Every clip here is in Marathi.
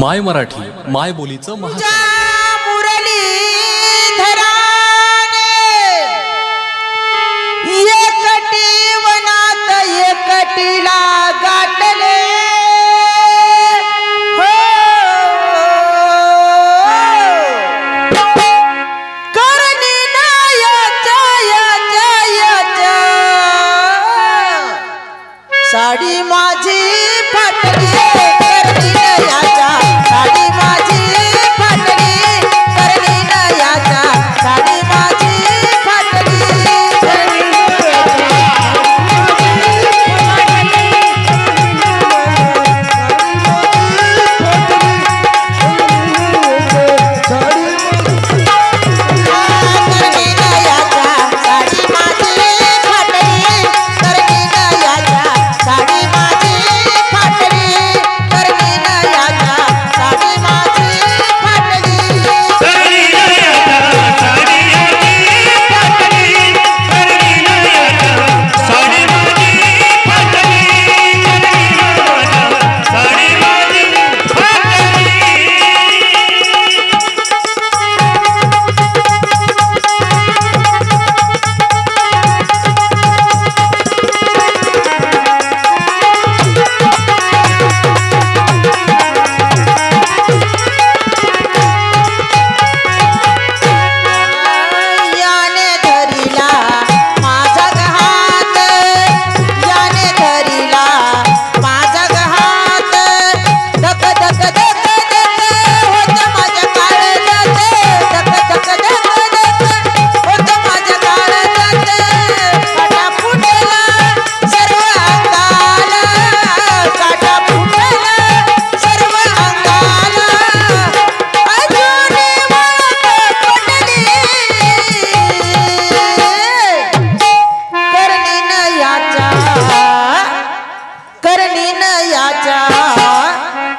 माय मराठी माय बोलीचं वनात एकटीला गाठले. हो. साडी माझी फाटली.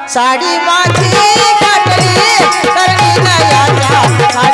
साडी माझी काटली करणी दयाच्या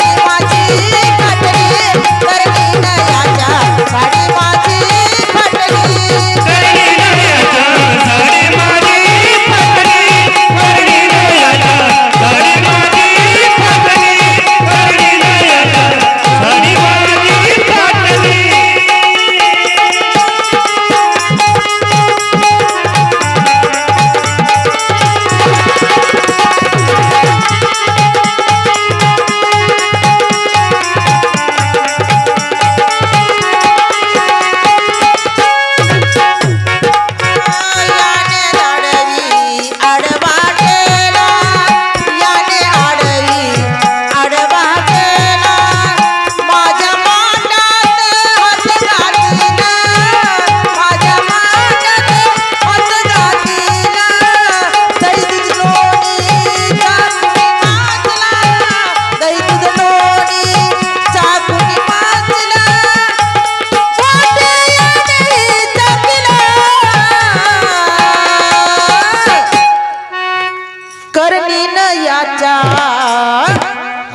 करणीन याचा.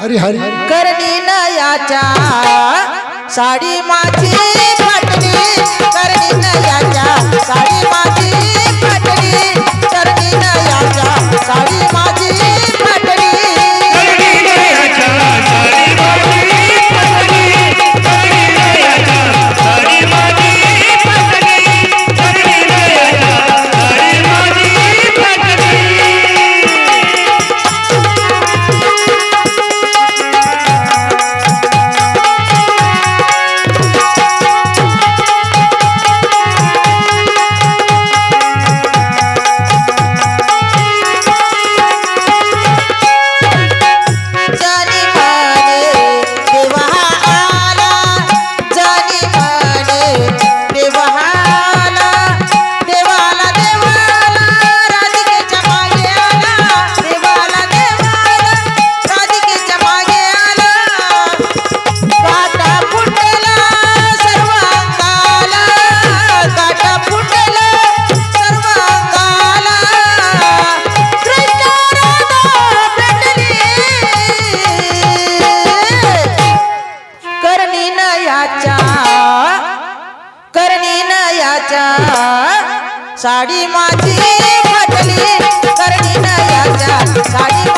हरी हरी. करणीन याचा. साडी माझी पाटली करणीन याचा. साडी याचा करणी याचा साडी माझी फाटली करणी याचा साडी